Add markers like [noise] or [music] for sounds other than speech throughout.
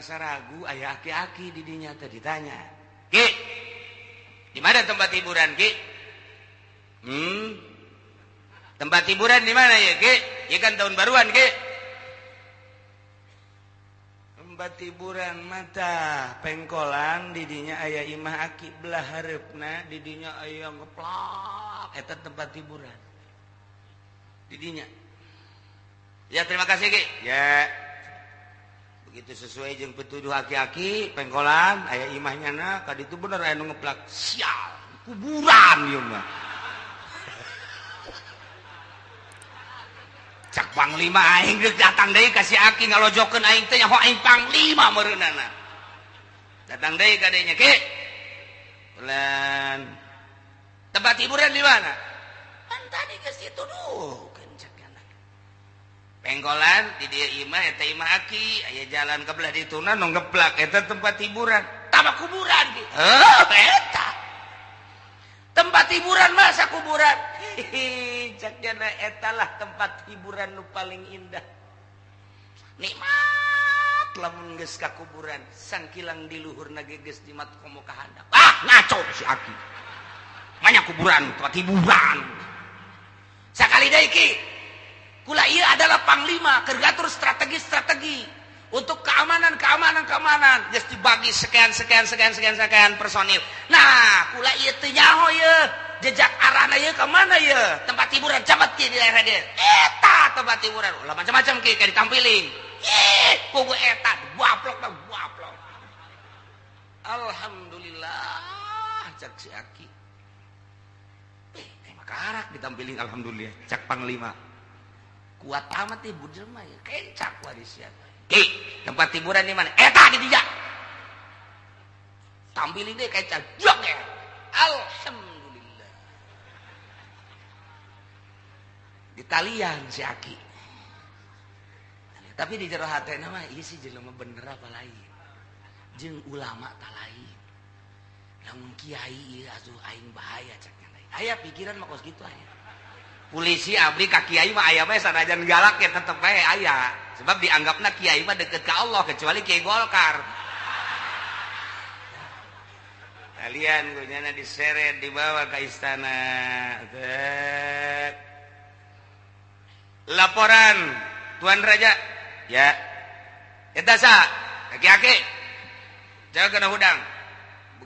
rasa ragu ayah aki-aki didinya tadi ditanya Ki di mana tempat hiburan Ki hiburan di mana ya Ki? Ya kan tahun baruan Ki? Tempat hiburan mata pengkolan didinya ayah imah aki belah harapna didinya ayah ngeplak. Eta tempat hiburan didinya. Ya terima kasih Ki. Ya. Begitu sesuai jeung petuduh aki-aki pengkolan ayah imahnya na kadi itu bener aya nu ngeplak. Sial kuburan ieu mah Cakpang lima aing geus datang deui ka si Aki ngalojokeun aing teh nyaho aing panglima meureunana. Datang deui ka deui Ki. Pelan. Tempat hiburan di mana? Kan tadi ke situ dukeun. Pengkolan di dieu imah eta imah Aki, aya jalan kebelah dituna nu ngeplak eta tempat hiburan. Tambah kuburan ki. Heuh, eta tempat hiburan masa kuburan? Etalah tempat hiburan nu paling indah. Nikmat lamun geus ka kuburan sangkilang di luhur nage geus dimat komo ka handap ah ngaco si aki. Banyak kuburan tempat hiburan. Sakali deui ki kula ieu adalah panglima kergatur strategi-strategi. Untuk keamanan, keamanan, keamanan. Just dibagi sekian, sekian, sekian, sekian, sekian personil. Nah, kula iya nyaho ya. Jejak arahnya ya ke mana ya? Tempat hiburan cabat ki di daerah dia. Eta tempat hiburan. Ulah macam-macam ki kayak ditampiling. Ih, kugu eta buaplok dah buaplok. Alhamdulillah cak si Aki. Eh, makarak ditampiling alhamdulillah. Cak panglima kuat amat ibu jelma ya kencak warisnya ki tempat hiburan di mana? Eta di dia tampilin deh kencak jok ya. Alhamdulillah. Di talian si aki. Tapi di jero hati nama iya sih jelma bener apa lain? Jeng ulama tak lain. Namun kiai iya asuh aing bahaya caknya. Ayah pikiran mah kos gitu ayah polisi abdi ka kiai mah aya mah sanajan galak ya tetep bae aya. Sebab dianggapna kiai mah deket ke Allah kecuali kiai Golkar. Kalian gunyana diseret dibawa ke istana. Laporan tuan raja. Ya. Eta sa kaki-kaki jaga hudang.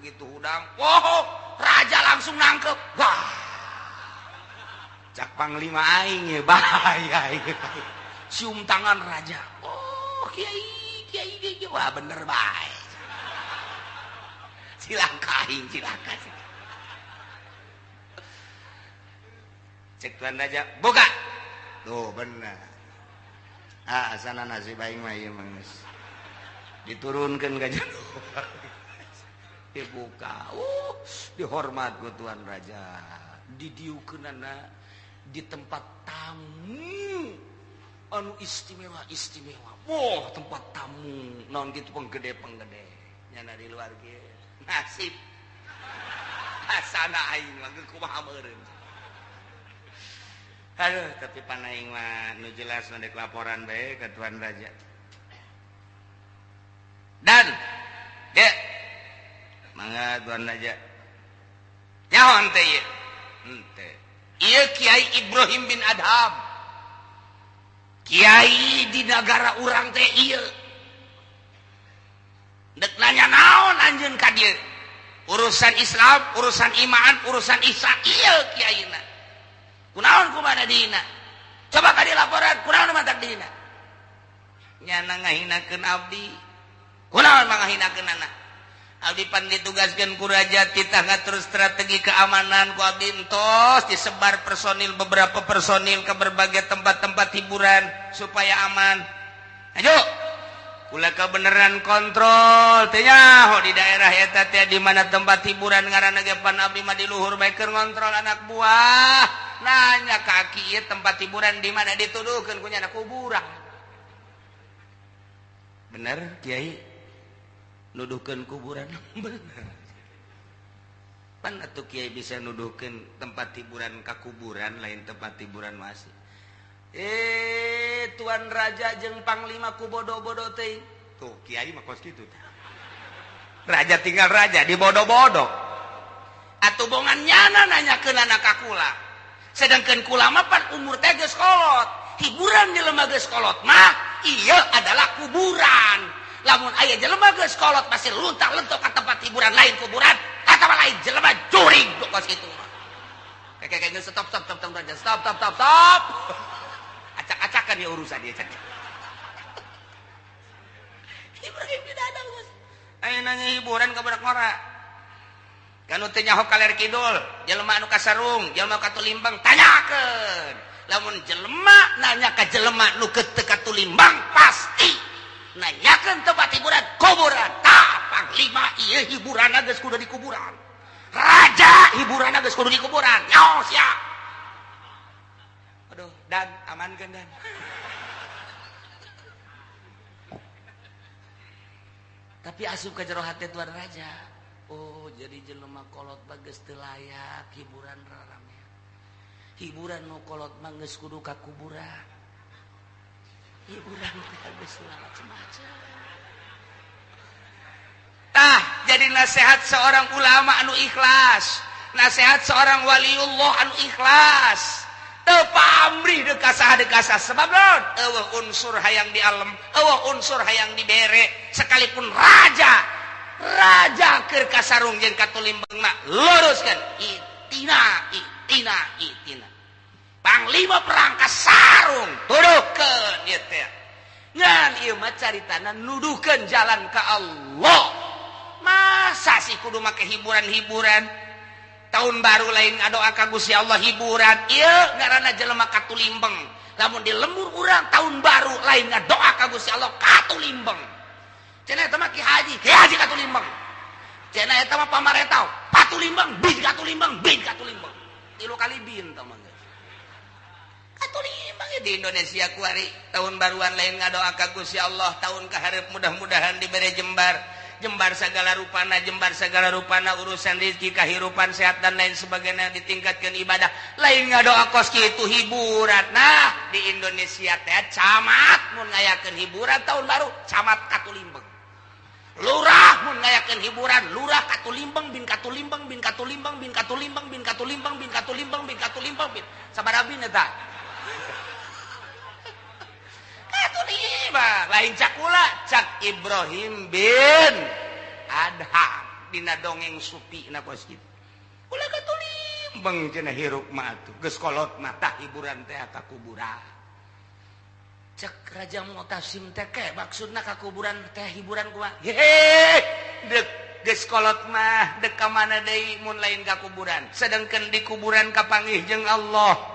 Begitu hudang oh raja langsung nangkep. Wah Panglima aing bahaya cium tangan raja. Oh kiai kiai kiai wah bener baik silakan aing silakan cek tuan raja buka. Tuh bener. Ah sana nasi aing mah ieu geus. Diturunkeun ka dibuka. Uh dihormat ku tuan raja. Didiukeunana di tempat tamu anu istimewa istimewa wow tempat tamu non gitu penggede penggede nyana di luar gitu nasib sana aing lagi kumaha meureun Aduh, tapi panaing mah nu jelas mendek laporan bae ke Tuan Raja. Dan ya mangga Tuan Raja. Nyaon teh ieu? Henteu. Ia Kyai Ibrahim bin Adham. Kyai di negara urang teh nanya naon anjun ka urusan Islam urusan iman urusan Isa kunaon ku mana dina coba tadi laporan kunaon mata dina nyana ngahinakeun abdi. Kunaon mangahinakeun anak? Abdi pan ditugaskan ku raja tangga terus strategi keamanan ku abdi disebar personil beberapa personil ke berbagai tempat-tempat hiburan supaya aman. Ayo, kula kebenaran kontrol ho di daerah eta teh di mana tempat hiburan ngaranna ge pan abdi mah di luhur ngontrol anak buah. Nah, tempat hiburan di mana dituduhkan punya anak kuburan bener Kyai nuduhkan kuburan. [laughs] Tuh Kyai bisa nuduhkan tempat hiburan ke kuburan lain tempat hiburan masih eh Tuan Raja jengpang Panglima kubodo-bodo tuh Kyai gitu Raja tinggal raja di bodoh-bodoh. Atau bongan nyana nanya ke anak kakula sedangkan kulamapan umur teges kolot. Hiburan di lembaga sekolot mah iya adalah kuburan. Lamun ayah jelema geus kolot masih luntang lentok ke tempat hiburan lain kuburan kata lain jelema curing tuh kos itu. Kayak kayak stop stop stop stop stop stop stop stop stop [laughs] acak-acakan ya urusan dia cak. Ibrahim tidak ada bos ayo nanya hiburan ke budak ngora. Kanu teu nyaho kaler kidul jelema anu kasarung jelema katulimbang tanyakeun. Namun jelemak nanya ke jelemak nu keteka tulimbang pasti nanyakan tempat hiburan kuburan. Tapang lima iya hiburan nages kudu di kuburan. Raja hiburan nages kudu di kuburan. Nyos ya. Aduh dan aman kan dan. Tapi asup ke jero hati tuan raja. Oh jadi jelema kolot bagus telayak hiburan rarame hiburan nu kolot mangges kudu ka kuburan. Tah, jadi nasehat seorang ulama anu ikhlas. Nasehat seorang Waliullah anu ikhlas. Tepamrih dekasah dekasah sebab ewe unsur hayang di alam ewe unsur hayang di bere sekalipun raja raja keur kasarung jeung katulimbang luruskan. Itina itina itina. Panglima perangkas sarung. Turun ke cari tanah nuduhkan jalan ke Allah. Masa sih kudu make hiburan-hiburan? Tahun baru lain doa kagus Gusti Allah hiburan. Iya karena jelema katulimbeng namun di lembur urang tahun baru lain doa ka Gusti Allah katulimbeng cenah eta mah haji. Ki haji katulimbeng cenah eta mah pamarentau. Patulimbeng bin katulimbeng bin katulimbeng tilu kali bin teman di Indonesia kuari tahun baruan lain ngadoaka Gusti Allah tahun keharip mudah-mudahan diberi jembar. Jembar segala rupana jembar segala rupana urusan rezeki kehidupan sehat dan lain sebagainya ditingkatkan ibadah. Lain ngadoa koski itu hiburan nah di Indonesia teh camat mun ngayakeun hiburan tahun baru camat Katulimbang. Lurah mun ngayakeun hiburan lurah Katulimbang bin Katulimbang bin Katulimbang bin Katulimbang bin Katulimbang bin Katulimbang bin Katulimbang bin. Katulimbang bin sabaraha bin eta lain Cakula Cak Ibrahim bin Adham. Dina dongeng Supi na pos gitu Kula katulim Bang cina hiruk ma atuh. Geus kolot mata hiburan teh ka kuburan. Cek Raja Mu'tasim teh ke maksudna ka kuburan teh hiburan kumaha Hehe dek geus kolot mah dek ka mana deui mun lain ka kuburan? Sedangkan di kuburan kapangih jeung Allah.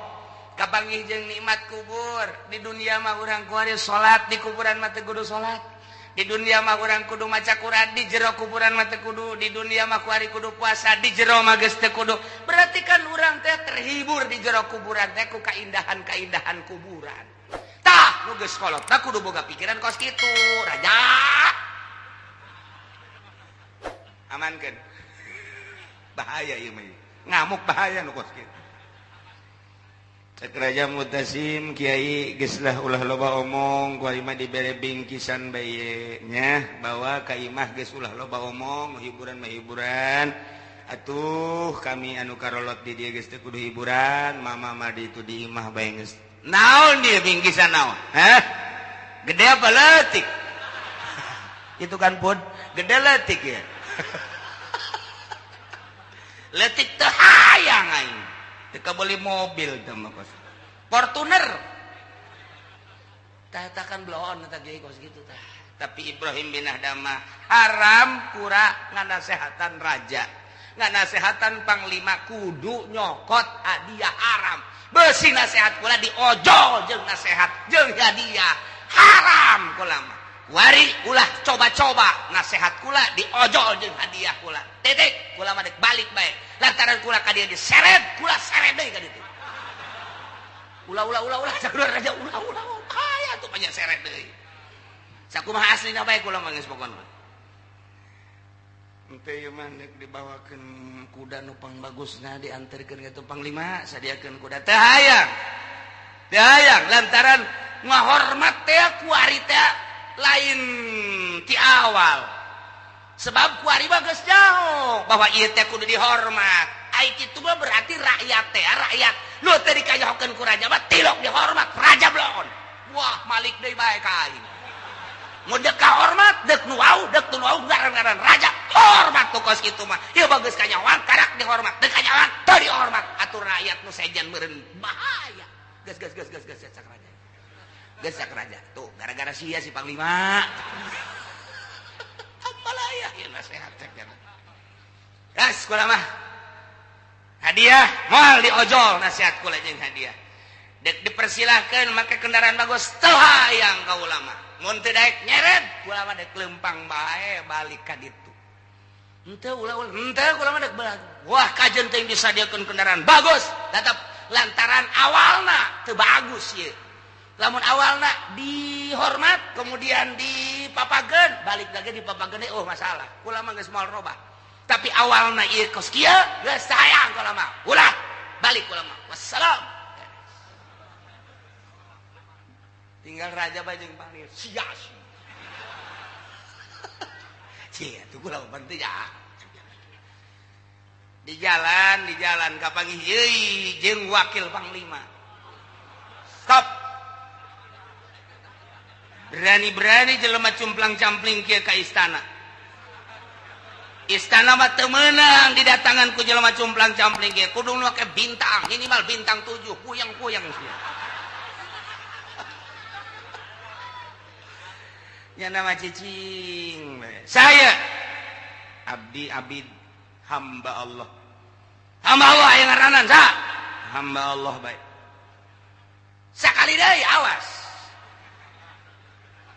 kapanggih jeng nikmat kubur. Di dunia mah orang kuari salat di kuburan mata kudu salat di dunia mah orang kudu maca Quran di jero kuburan mata kudu. Di dunia mah kuari kudu puasa di jero mah geus teu kudu. Berarti kan urang teh terhibur di jero kuburan teh ku kaindahan-kaindahan kuburan. Tah nu geus kolot tah kudu boga pikiran kos kitu raja. Amankeun. Bahaya ieu mah ngamuk bahaya nu kos kitu. Raja Mutasim Kiai geslah ulah loba omong kuima diberebing kisan baynya bahwa Kaimah geslah loba omong hiburan hiburan atuh kami anu karolot di dia kudu hiburan mama madi itu diimah bay naon dia bingkisan naon? Hah? gede apa letik [laughs] itu kan pun gede letik ya. [laughs] Letik teh hayang aing. teka beli mobil sama kos Fortuner. Tahatakan bloon tak kiai kos gitu tah. Tapi Ibrahim bin Adama haram pura nganasehatan raja. Nganasehatan panglima kudu nyokot hadiah haram. Besi nasehat pula diojol jeng nasehat jeng hadiah haram kulama wari ulah coba-coba. Nasehat kula diojol jeung hadiah kula. Titik kula madek balik baik lantaran kula ka dia diseret kula seret deui ka ditu ulah ulah ulah ulah sakular raja ulah ulah [laughs] kaya tuh banyak seret deui. Sakumaha aslina bae kula mah geus pokona henteu ieu mandek dibawakeun kuda nu pangbagusna dianterkeun ka tupang panglima sadiakeun kuda. Teh hayang teh hayang. Lantaran ngahormat teh ku ari teh lain ti awal sebab kuari bagus jauh bahwa ieu teh kudu dihormat ai kitu mah berarti rakyat teh rakyat lu tadi dikayohkeun ku raja mah tilok dihormat raja blon wah malik deui bae ka aing mudek hormat dek nuau dek nu wau garan-garan raja hormat tuh kos kitu mah ya bagus kanyawan karak dihormat dek kanyawan teu dihormat atur rakyat nu sejan meureun bahaya gas gas gas gas gas sak raja Gersak raja. Tuh, gara-gara sia si Panglima. Apalah ya nasihat cek kana. Das kula mah. Hadiah moal diojol nasihat kula jeung hadiah. Dek dipersilahkan make kendaraan bagus telah yang kau lama. Mun teu daek nyeret kula mah dek lempang bae balik ka ditu. Henteu ulah ulah henteu kula mah dek. Wah kajen teh disadiakeun kendaraan bagus. Tetap lantaran awalna teu bagus ieu. Ya. lamun awal nak dihormat kemudian di dipapagen balik lagi di dipapagen eh, oh masalah. Ulama nggak semua robah. Tapi awal nak iya kos kia gak sayang ulama ulah balik ulama wassalam. Tinggal raja bajeng panggil. Sias [laughs] cie itu kula penting ya. Di jalan di jalan. Kapangi jeng wakil panglima. Stop berani-berani jelema cumplang-campling kia ke istana. Istana mah temenang didatangan ku jelema cumplang campling ge kudu ke bintang minimal bintang tujuh kuyang-kuyang ya nama cicing. Saya abdi abid hamba Allah. Hamba Allah yang ngaranan sa. Hamba Allah baik. Sekali deh awas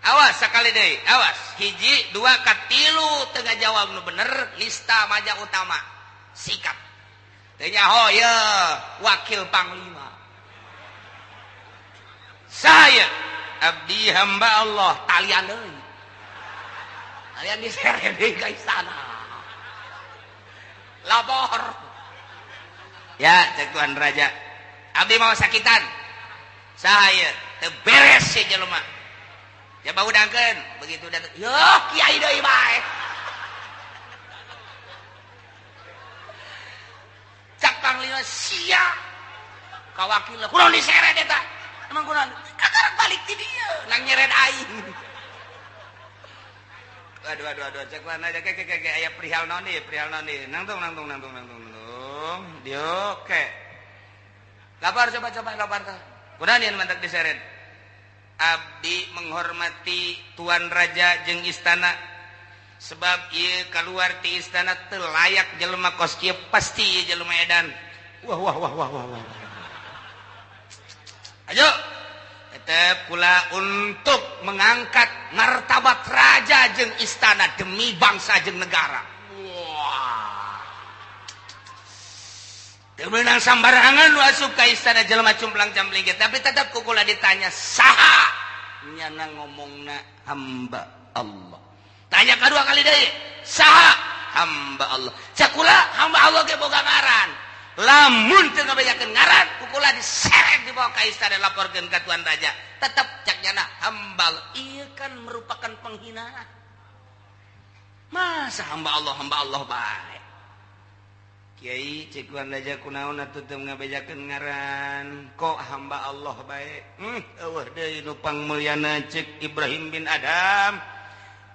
awas sekali deh awas. Hiji dua katilu tengah jawab nu bener lista maja utama. Sikap tanya ya wakil panglima. Saya abdi hamba Allah talian deui. Talian disere [laughs] deui ke istana. Lapor ya cek tuan raja. Abdi mau sakitan? Saya teberes si jelema. Ya bau dangken begitu datang yo kiai deui bae. Cak panglima sia kawakil kunaon diseret eta. Emang kunaon kagak balik ti dieu nang nyeret aing. Aduh aduh aduh cek mana aja ke ke ke aya perihal nih perihal non nih nangtung nangtung nangtung nangtung nangtung dio ke lapar coba coba lapar tuh kunaon yang mantak diseret Abdi menghormati Tuan Raja jeng istana. Sebab ia keluar di istana telayak jelema kos kia pasti jelema edan. Wah wah wah wah wah wah. Ayo. Tetap pula untuk mengangkat martabat raja jeng istana demi bangsa jeng negara menang sambarangan suka istana Jelma cumplang campling tapi tetap kukula ditanya saha? Nyana ngomong na hamba Allah. Tanya kedua kali deh saha? Hamba Allah. Cakula hamba Allah ke boga ngaran. Lamun teu ngabajakeun ngaran kukula diseret dibawa ka istana laporkeun ka tuan raja. Tetap cak nyana hamba Allah. Ieu kan merupakan penghinaan. Masa hamba Allah hamba Allah baik? Kyai cekuan laja kunaon atuh teu ngabejakeun ngaran. Kok hamba Allah baik hmm, eueuh deui nu pangmulyana cek Ibrahim bin Adam.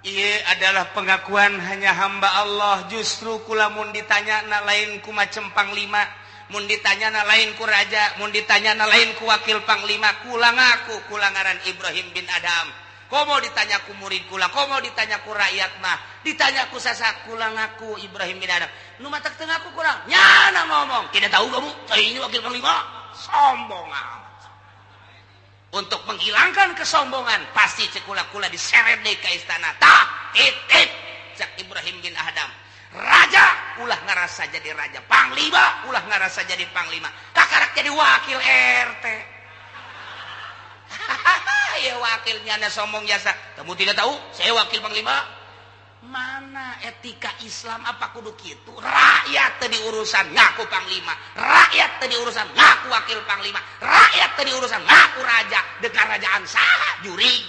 Ieu adalah pengakuan hanya hamba Allah. Justru kula mun ditanya na lain ku macem panglima mun ditanya na lain ku raja mun ditanya na lain ku wakil panglima. Kula ngaku kula ngaran Ibrahim bin Adam. komo ditanyaku murid kula komo ditanyaku rakyat mah ditanyaku sasa kula ngaku Ibrahim bin Adam. Nu mata tengah kurang. Nyana ngomong. Tidak tahu kamu saya ini wakil panglima. Sombong amat. Untuk menghilangkan kesombongan pasti cekula-kula diseret deh ke istana. Tak titip cak Ibrahim bin Adam. Raja ulah ngerasa jadi raja. Panglima ulah ngerasa jadi panglima. Kakarak jadi wakil RT [laughs] wakilnya sombong jasa. Kamu tidak tahu saya wakil Panglima. Mana etika Islam apa kudu gitu rakyat tadi urusan ngaku Panglima. Rakyat tadi urusan ngaku wakil Panglima. Rakyat tadi urusan ngaku raja. Dekat rajaan sah juri.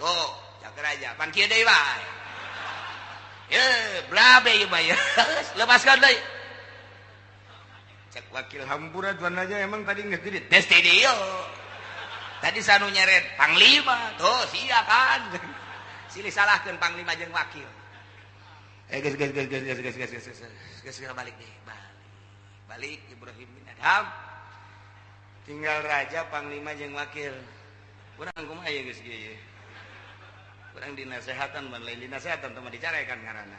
Tuh cak raja. Pan kieu deui bae ye blabe ieu [laughs] mah lepaskan deui cek wakil hampura tuan aja emang tadi nggak gede tes teh tadi sanu nyeret panglima tuh sia kan silih salahkeun panglima jeung wakil eh geus geus geus geus geus geus geus guys guys guys balik deh balik balik Ibrahim bin Adham tinggal raja panglima jeung wakil kurang kumaha ya geus guys kurang dinasehatan ban lain dinasehatan teman dicarekan karena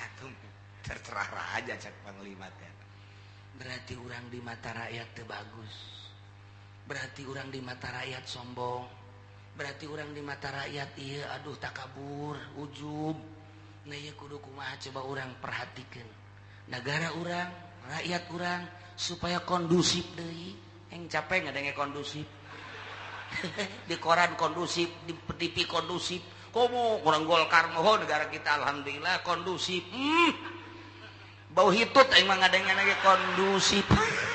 atum terserah raja cak panglima teh berarti orang di mata rakyat teu bagus berarti orang di mata rakyat sombong. Berarti orang di mata rakyat iya aduh tak kabur ujub. Nah iya kudu kumaha coba orang perhatikan. Negara orang rakyat orang supaya kondusif deh yang capek nggak kondusif? [laughs] Di koran kondusif di TV kondusif. Kamu orang golkar mohon negara kita alhamdulillah kondusif. Hmm. bau hitut emang mah dengen lagi kondusif. [laughs]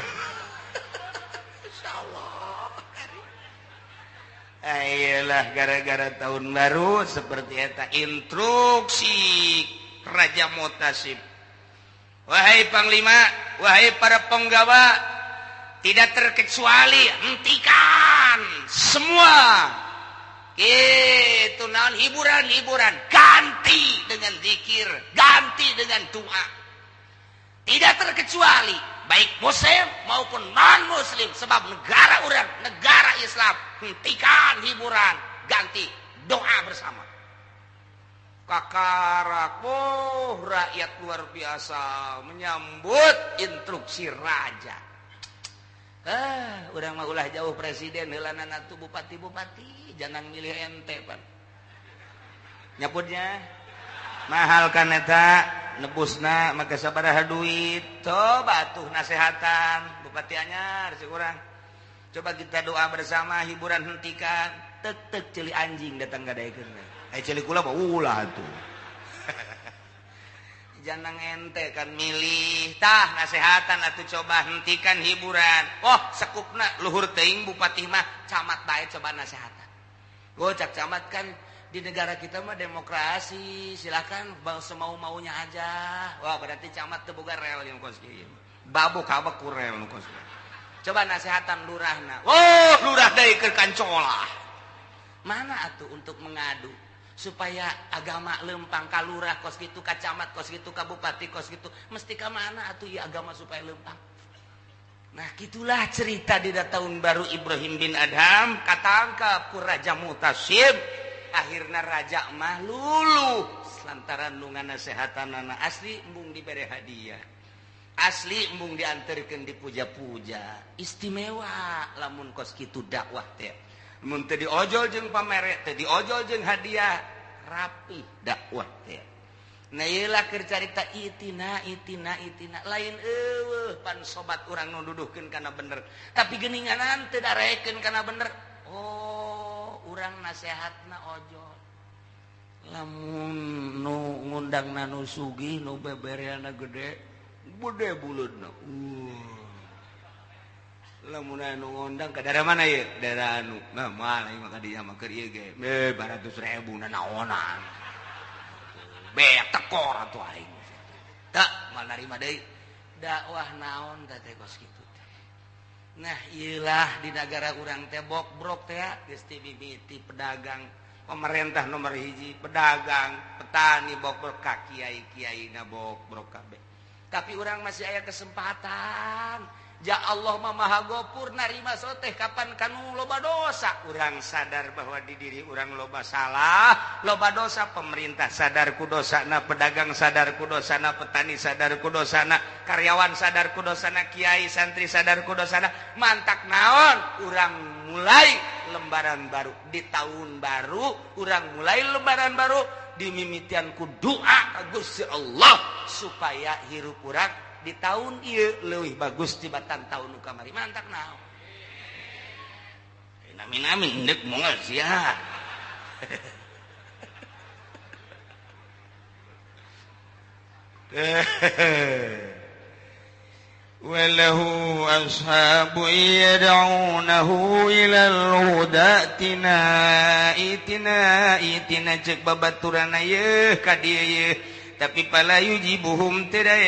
ayolah gara-gara tahun baru seperti eta instruksi Raja Mutasib wahai panglima wahai para penggawa tidak terkecuali hentikan semua. Itu naon hiburan-hiburan. Ganti dengan zikir ganti dengan doa. Tidak terkecuali baik muslim maupun non muslim sebab negara orang negara Islam hentikan hiburan ganti doa bersama. Kakarak oh rakyat luar biasa menyambut instruksi raja. Ah udah mah ulah jauh presiden heulana tuh bupati bupati jangan milih ente pan nyaputnya mahal kan nebusna maka sabaraha duit. Coba tuh nasehatan. Bupatiannya si kurang coba kita doa bersama hiburan hentikan. Tetek celi anjing datang gak ada eh celi kula ulah tuh [laughs] jangan ente kan milih. Tah nasehatan atau coba hentikan hiburan. Oh sekupna luhur teing bupati mah camat baik coba nasehatan. Gocak camat kan di negara kita mah demokrasi. Silahkan semau maunya aja. Wah berarti camat terbuka rel yang kos babu kabak kurel kos coba nasehatan lurahna. Oh lurah dari ke kancola mana atuh untuk mengadu supaya agama lempang kalurah kos gitu kacamat kos gitu kabupati kos gitu mesti ke mana atuh ya agama supaya lempang? Nah gitulah cerita di tahun baru Ibrahim bin Adham. Katangkap ku Raja Mutasib akhirnya Raja mah lulu lantaran nungan nasehatan anak asli embung diberi hadiah. Asli embung diantarkan dipuja-puja istimewa. Lamun kos gitu dakwah teh. Mun teu diojol jeung pamere teu diojol jeung hadiah. Rapi dakwah teh. Nah iyalah keur carita itina itina itina. Lain eueuh pan sobat urang nu duduhkeun kana bener. Tapi geuninganan teu darekeun kana bener. Oh urang nasehat na ojo. Lamun nu ngundang nanu sugi nu bebereana gede gede bulut na uh. lamun anu ngundang ke daerah mana ya daerah anu nah malah maka dia maka dia ge. Eh baratus ribu na naonan betekor atuh aing. Tak mal narima deui. Dakwah naon teh kos kitu? Nah ilah di negara urang tebok brok bibiti pedagang pemerintah nomor hiji pedagang petani bokbrok Kiai Kiai ngabok brok kabeh. Tapi orang masih aya kesempatan. ja Allah mamaha gopur narima soteh kapan kanu loba dosa. Urang sadar bahwa di diri urang loba salah loba dosa. Pemerintah sadarku dosana pedagang sadarku dosana petani sadarku dosana karyawan sadarku dosana Kiai santri sadarku dosana mantak naon? Urang mulai lembaran baru. Di tahun baru urang mulai lembaran baru. Dimimitianku doa Gusti Allah supaya hirup urang di tahun I lebih bagus tibatan tahun kamari. Mantap na وله أصحاب يدعونه إلى الهدى ائتنا ائتنا ائتنا cek babaturan ayeuna ka dieu tapi pala yujibuhum tidak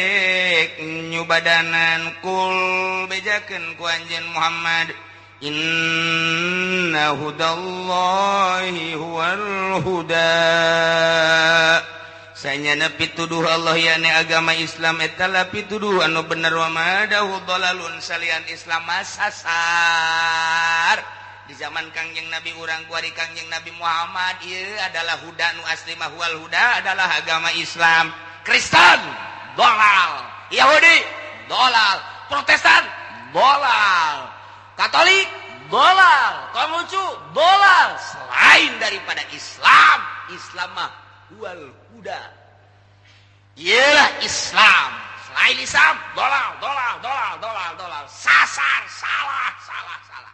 nyubadanan kul bejakan ku Muhammad. Inna hudallahi huwal huda. Sanyana pituduh Allah yani agama Islam etala pituduh anu bener wa madahu dalalun salian Islam masasar di zaman Kangjeng Nabi urang kuari Kangjeng Nabi Muhammad ia adalah huda nu asli huda adalah agama Islam. Kristen dolal. Yahudi dolal. Protestan dolal. Katolik dolal. Konghucu dolal. Selain daripada Islam Islam mah huda. Ialah Islam. Selain Islam dolal dolal dolal dolal dolal. Sasar salah salah salah.